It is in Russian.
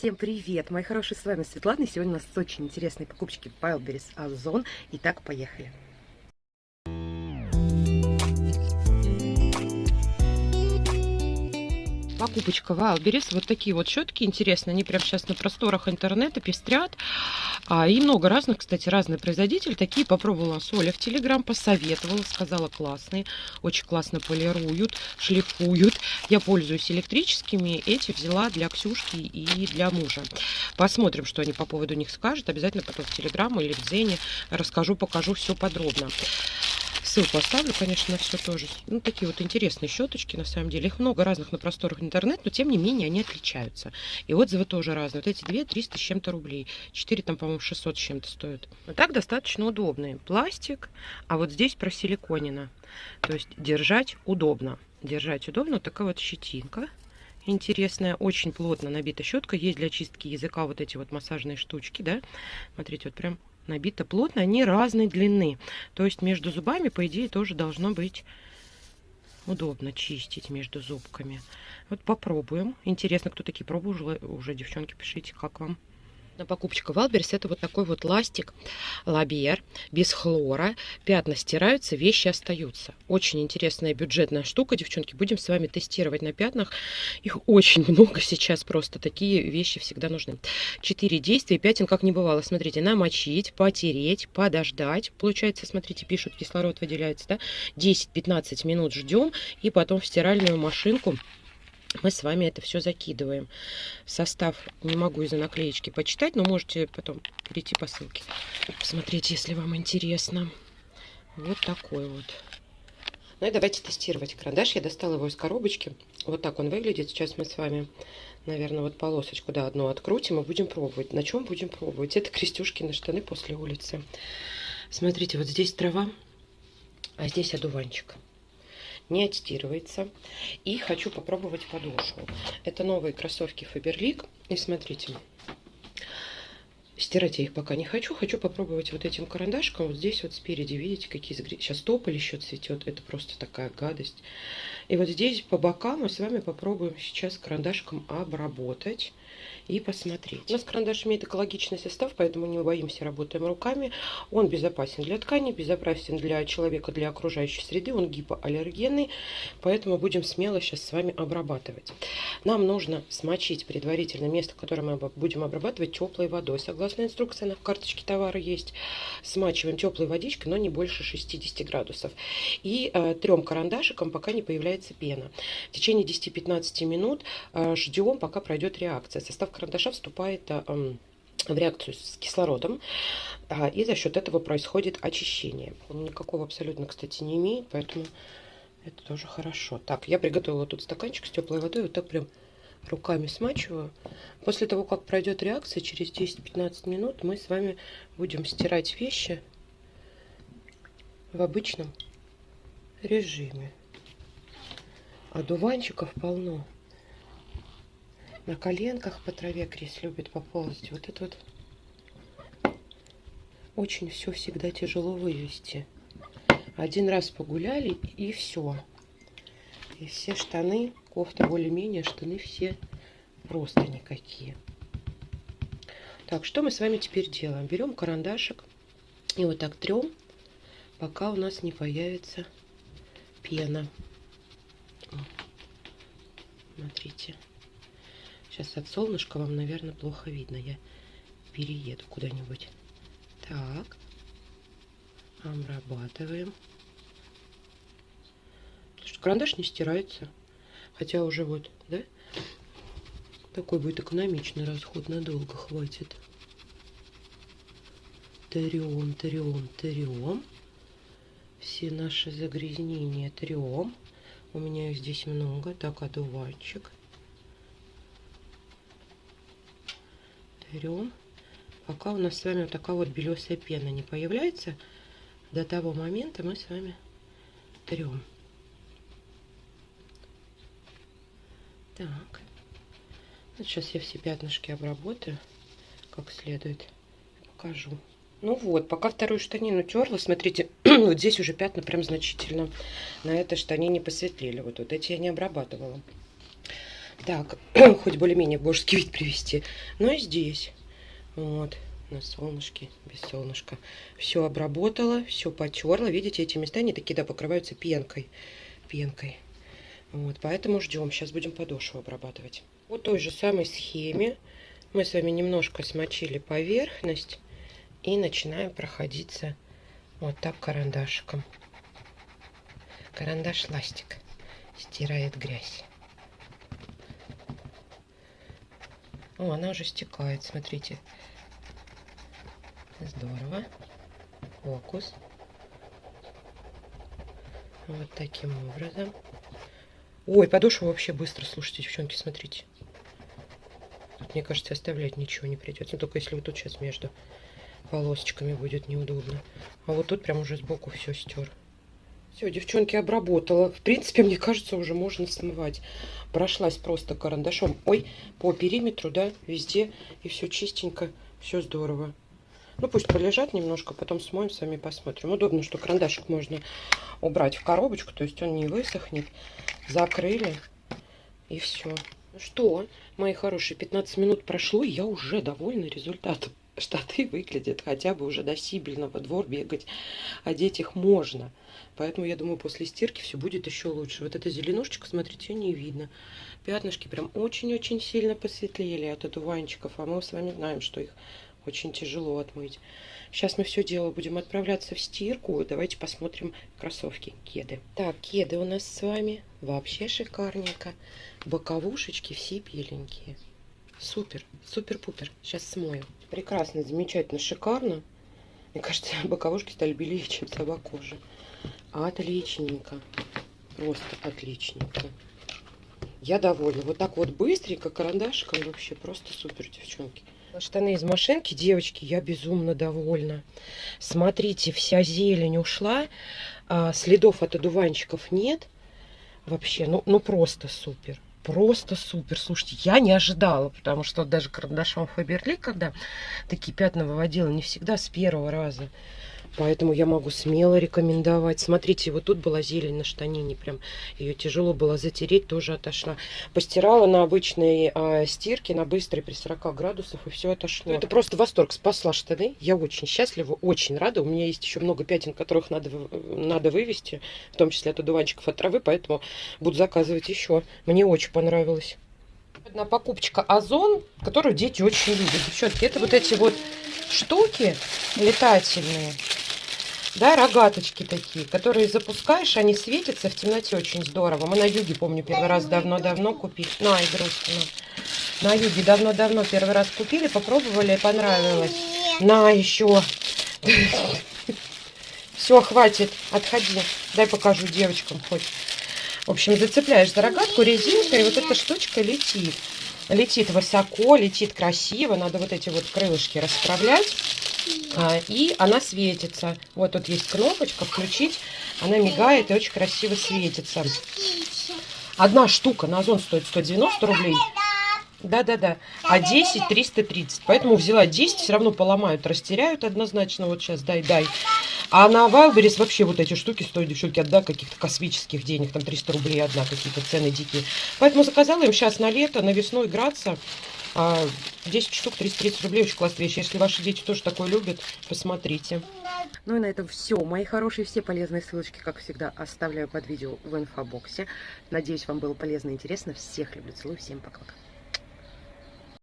Всем привет, мои хорошие, с вами Светлана. И сегодня у нас очень интересные покупочки в Wildberries Озон. Итак, поехали. Покупочка Wildberries. Вот такие вот щетки интересные. Они прямо сейчас на просторах интернета пестрят. А, и много разных, кстати, разные производители. Такие попробовала Соля в Телеграм, посоветовала, сказала классные. Очень классно полируют, шлифуют. Я пользуюсь электрическими. Эти взяла для Ксюшки и для мужа. Посмотрим, что они по поводу них скажут. Обязательно потом в Телеграм или в Зене расскажу, покажу все подробно. Ссылку оставлю, конечно, на все тоже. Ну, такие вот интересные щеточки, на самом деле. Их много разных на просторах интернет, но тем не менее они отличаются. И отзывы тоже разные. Вот эти две 300 с чем-то рублей. Четыре там, по-моему, 600 с чем-то стоят. Но так достаточно удобные. Пластик, а вот здесь просиликонено. То есть держать удобно. Держать удобно. Вот такая вот щетинка интересная, очень плотно набита щетка. Есть для чистки языка вот эти вот массажные штучки, да. Смотрите, вот прям набито плотно, они разной длины. То есть между зубами, по идее, тоже должно быть удобно чистить между зубками. Вот попробуем. Интересно, кто такие пробовали уже, девчонки, пишите, как вам на покупочка Wildberries это вот такой вот ластик лабер без хлора. Пятна стираются, вещи остаются. Очень интересная бюджетная штука, девчонки. Будем с вами тестировать на пятнах. Их очень много сейчас просто. Такие вещи всегда нужны. Четыре действия, пятен как не бывало. Смотрите, намочить, потереть, подождать. Получается, смотрите, пишут, кислород выделяется, да? 10-15 минут ждем и потом в стиральную машинку мы с вами это все закидываем. Состав не могу из-за наклеечки почитать, но можете потом перейти по ссылке. Посмотреть, если вам интересно. Вот такой вот. Ну и давайте тестировать карандаш. Я достала его из коробочки. Вот так он выглядит. Сейчас мы с вами, наверное, вот полосочку, да, одну открутим и будем пробовать. На чем будем пробовать? Это крестюшки на штаны после улицы. Смотрите, вот здесь трава, а здесь одуванчик не отстирывается. И хочу попробовать подошву. Это новые кроссовки Faberlic. И смотрите, стирать я их пока не хочу. Хочу попробовать вот этим карандашком. Вот здесь вот спереди, видите, какие. Сейчас тополь еще цветет. Это просто такая гадость. И вот здесь по бокам мы с вами попробуем сейчас карандашком обработать и посмотреть. У нас карандаш имеет экологичный состав, поэтому не боимся, работаем руками. Он безопасен для ткани, безопасен для человека, для окружающей среды. Он гипоаллергенный, поэтому будем смело сейчас с вами обрабатывать. Нам нужно смочить предварительно место, которое мы будем обрабатывать теплой водой. Согласно инструкции, на карточке товара есть. Смачиваем теплой водичкой, но не больше 60 градусов. И э, трем карандашиком, пока не появляется пена. В течение 10-15 минут э, ждем, пока пройдет реакция. Состав карандаша вступает э, в реакцию с кислородом, а, и за счет этого происходит очищение. Он никакого абсолютно, кстати, не имеет, поэтому это тоже хорошо. Так, я приготовила тут стаканчик с теплой водой, вот так прям руками смачиваю. После того, как пройдет реакция, через 10-15 минут мы с вами будем стирать вещи в обычном режиме. Одуванчиков полно. На коленках по траве Крис любит поползать. Вот это вот очень все всегда тяжело вывести. Один раз погуляли и все. И все штаны, кофта более-менее, штаны все просто никакие. Так, что мы с вами теперь делаем? Берем карандашик и вот так трем, пока у нас не появится пена. Смотрите. Сейчас от солнышка вам, наверное, плохо видно. Я перееду куда-нибудь. Так. Обрабатываем. Что карандаш не стирается. Хотя уже вот, да? Такой будет экономичный расход. Надолго хватит. Трем, трем, трем. Все наши загрязнения трем. У меня их здесь много. Так, одуванчик. берем, пока у нас с вами вот такая вот белесая пена не появляется, до того момента мы с вами трем. Так. Вот сейчас я все пятнышки обработаю как следует. Покажу. Ну вот, пока вторую штанину терла, смотрите, вот здесь уже пятна прям значительно на этой штанине посветлели. Вот, вот эти я не обрабатывала. Так, хоть более-менее божеский вид привести. Но и здесь. Вот, на солнышке, без солнышка. Все обработала, все потерла. Видите, эти места, они такие, да, покрываются пенкой. Пенкой. Вот, поэтому ждем. Сейчас будем подошву обрабатывать. Вот той же самой схеме мы с вами немножко смочили поверхность и начинаем проходиться вот так карандашиком. Карандаш ластик стирает грязь. О, она уже стекает, смотрите. Здорово. Фокус. Вот таким образом. Ой, подошва вообще быстро, слушайте, девчонки, смотрите. Тут, мне кажется, оставлять ничего не придется. Ну, только если вот тут сейчас между полосочками будет неудобно. А вот тут прям уже сбоку все стер. Все, девчонки, обработала. В принципе, мне кажется, уже можно смывать. Прошлась просто карандашом. Ой, по периметру, да, везде. И все чистенько, все здорово. Ну, пусть полежат немножко, потом смоем, сами посмотрим. Удобно, что карандашик можно убрать в коробочку, то есть он не высохнет. Закрыли, и все. Ну что, мои хорошие, 15 минут прошло, и я уже довольна результатом штаты выглядят хотя бы уже досибельно во двор бегать, одеть их можно. Поэтому я думаю, после стирки все будет еще лучше. Вот эта зеленушечка, смотрите, не видно. Пятнышки прям очень-очень сильно посветлели от одуванчиков, а мы с вами знаем, что их очень тяжело отмыть. Сейчас мы все дело будем отправляться в стирку. Давайте посмотрим кроссовки, кеды. Так, кеды у нас с вами вообще шикарненько. Боковушечки все беленькие. Супер, супер-пупер. Сейчас смою. Прекрасно, замечательно, шикарно. Мне кажется, боковушки стали белее, чем сама кожа. Отличненько. Просто отличненько. Я довольна. Вот так вот быстренько, карандашиком вообще просто супер, девчонки. Штаны из машинки, девочки, я безумно довольна. Смотрите, вся зелень ушла, а, следов от одуванчиков нет. Вообще, ну, ну просто супер. Просто супер. Слушайте, я не ожидала, потому что даже карандашом Фаберли, когда такие пятна выводила, не всегда с первого раза. Поэтому я могу смело рекомендовать. Смотрите, вот тут была зелень на штанине. Прям ее тяжело было затереть, тоже отошла. Постирала на обычной а, стирке, на быстрой при 40 градусах, и все отошло. Это просто восторг. Спасла штаны. Я очень счастлива, очень рада. У меня есть еще много пятен, которых надо, надо вывести, в том числе от одуванчиков, от травы, поэтому буду заказывать еще. Мне очень понравилось. Одна покупочка Озон, которую дети очень любят. Девчонки, это вот эти вот штуки летательные да, рогаточки такие, которые запускаешь, они светятся в темноте очень здорово. Мы на юге, помню, первый раз давно-давно купили. На, игрушки, на. На юге давно-давно первый раз купили, попробовали, понравилось. На, еще. Все, хватит, отходи. Дай покажу девочкам хоть. В общем, зацепляешь за рогатку резинкой, и вот эта штучка летит. Летит высоко, летит красиво. Надо вот эти вот крылышки расправлять. А, и она светится. Вот тут есть кнопочка «Включить». Она мигает и очень красиво светится. Одна штука на Озон стоит 190 рублей. Да-да-да. А 10 330. Поэтому взяла 10, все равно поломают, растеряют однозначно. Вот сейчас дай-дай. А на Wildberries вообще вот эти штуки стоят, девчонки, отда каких-то космических денег. Там 300 рублей одна, какие-то цены дикие. Поэтому заказала им сейчас на лето, на весну играться. 10 а, штук 330 рублей, очень классная вещь. Если ваши дети тоже такое любят, посмотрите. Ну и на этом все. Мои хорошие, все полезные ссылочки, как всегда, оставляю под видео в инфобоксе. Надеюсь, вам было полезно и интересно. Всех люблю, целую, всем пока-пока.